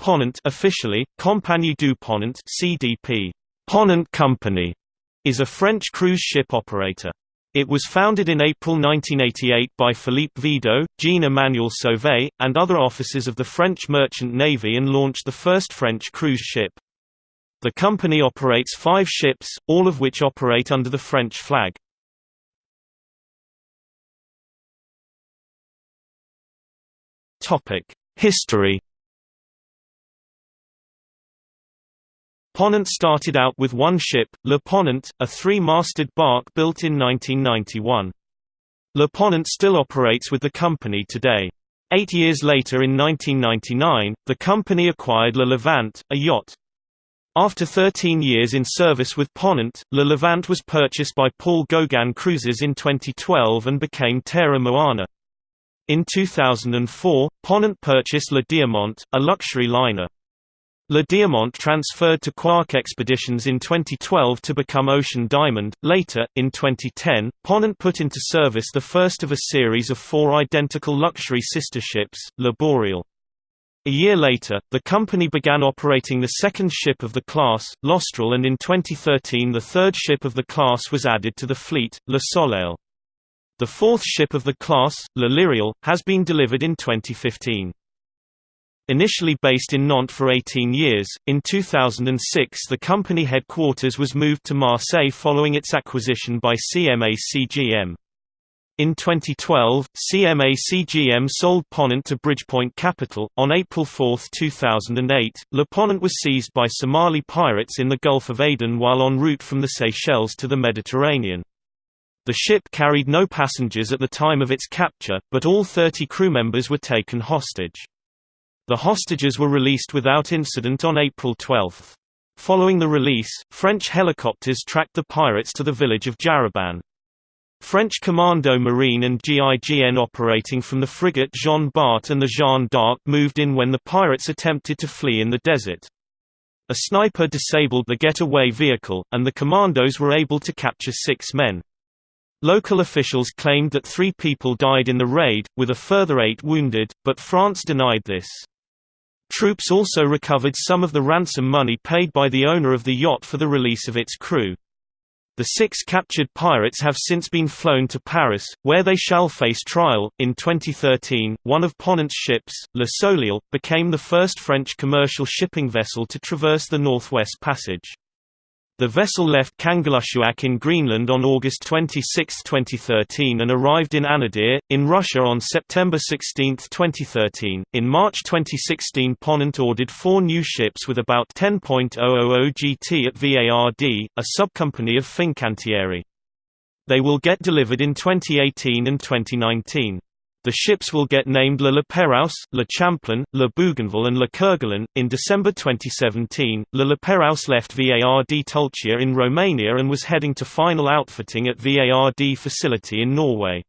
Ponant officially, Compagnie du Ponant CDP, Ponant Company, is a French cruise ship operator. It was founded in April 1988 by Philippe Videau, Jean-Emmanuel Sauvé, and other officers of the French Merchant Navy and launched the first French cruise ship. The company operates five ships, all of which operate under the French flag. History Ponant started out with one ship, Le Ponant, a three-masted bark built in 1991. Le Ponant still operates with the company today. Eight years later in 1999, the company acquired Le Levant, a yacht. After 13 years in service with Ponant, Le Levant was purchased by Paul Gauguin Cruises in 2012 and became Tere Moana. In 2004, Ponant purchased Le Diamant, a luxury liner. Le Diamant transferred to Quark Expeditions in 2012 to become Ocean Diamond. Later, in 2010, Ponant put into service the first of a series of four identical luxury sister ships, Le Boreal. A year later, the company began operating the second ship of the class, L'Austral and in 2013 the third ship of the class was added to the fleet, Le Soleil. The fourth ship of the class, Le Lyrial, has been delivered in 2015. Initially based in Nantes for 18 years, in 2006 the company headquarters was moved to Marseille following its acquisition by CMA CGM. In 2012, CMA CGM sold Ponant to Bridgepoint Capital. On April 4, 2008, Le Ponant was seized by Somali pirates in the Gulf of Aden while en route from the Seychelles to the Mediterranean. The ship carried no passengers at the time of its capture, but all 30 crew members were taken hostage. The hostages were released without incident on April 12. Following the release, French helicopters tracked the pirates to the village of Jariban. French Commando Marine and GIGN operating from the frigate Jean Bart and the Jeanne d'Arc moved in when the pirates attempted to flee in the desert. A sniper disabled the getaway vehicle, and the commandos were able to capture six men. Local officials claimed that three people died in the raid, with a further eight wounded, but France denied this. Troops also recovered some of the ransom money paid by the owner of the yacht for the release of its crew. The six captured pirates have since been flown to Paris, where they shall face trial. In 2013, one of Ponant's ships, Le Soleil, became the first French commercial shipping vessel to traverse the Northwest Passage. The vessel left Kangerlussuaq in Greenland on August 26, 2013 and arrived in Anadyr, in Russia on September 16, 2013. In March 2016 Ponant ordered four new ships with about 10.000 GT at VARD, a subcompany of Fincantieri. They will get delivered in 2018 and 2019. The ships will get named Le Lapérouse, Le Champlain, Le Bougainville and Le Kerguelen. In December 2017, Le Lapérouse left VARD Tulcea in Romania and was heading to final outfitting at VARD facility in Norway.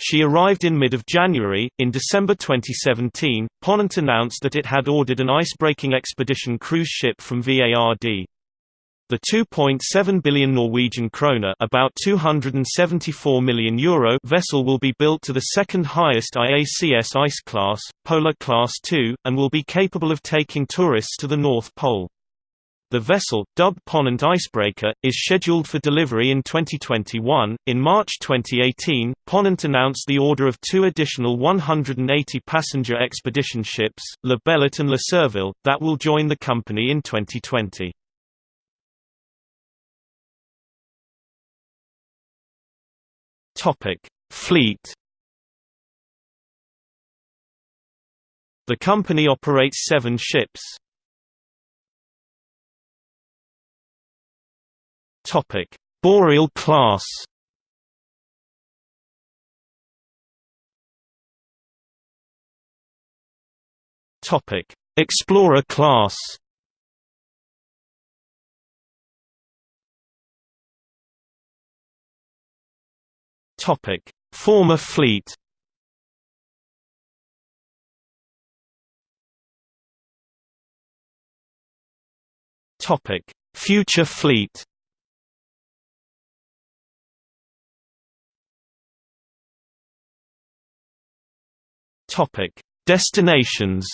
She arrived in mid of January. In December 2017, Ponant announced that it had ordered an ice-breaking expedition cruise ship from VARD. The 2.7 billion Norwegian kroner about 274 million euro vessel will be built to the second highest IACS ice class, Polar Class II, and will be capable of taking tourists to the North Pole. The vessel, dubbed Ponant Icebreaker, is scheduled for delivery in 2021. In March 2018, Ponant announced the order of two additional 180 passenger expedition ships, Le Bellot and Le Surville, that will join the company in 2020. Topic: Fleet. The company operates seven ships. Topic: Boreal class. Topic: Explorer class. Topic: Former fleet. Topic: Future fleet. Topic: Destinations.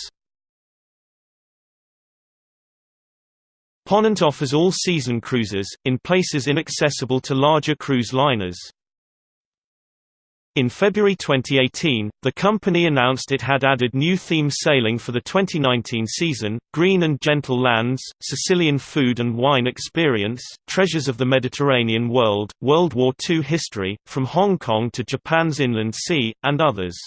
Ponant offers all-season cruises, in places inaccessible to larger cruise liners. In February 2018, the company announced it had added new theme sailing for the 2019 season, Green and Gentle Lands, Sicilian Food and Wine Experience, Treasures of the Mediterranean World, World War II History, From Hong Kong to Japan's Inland Sea, and others.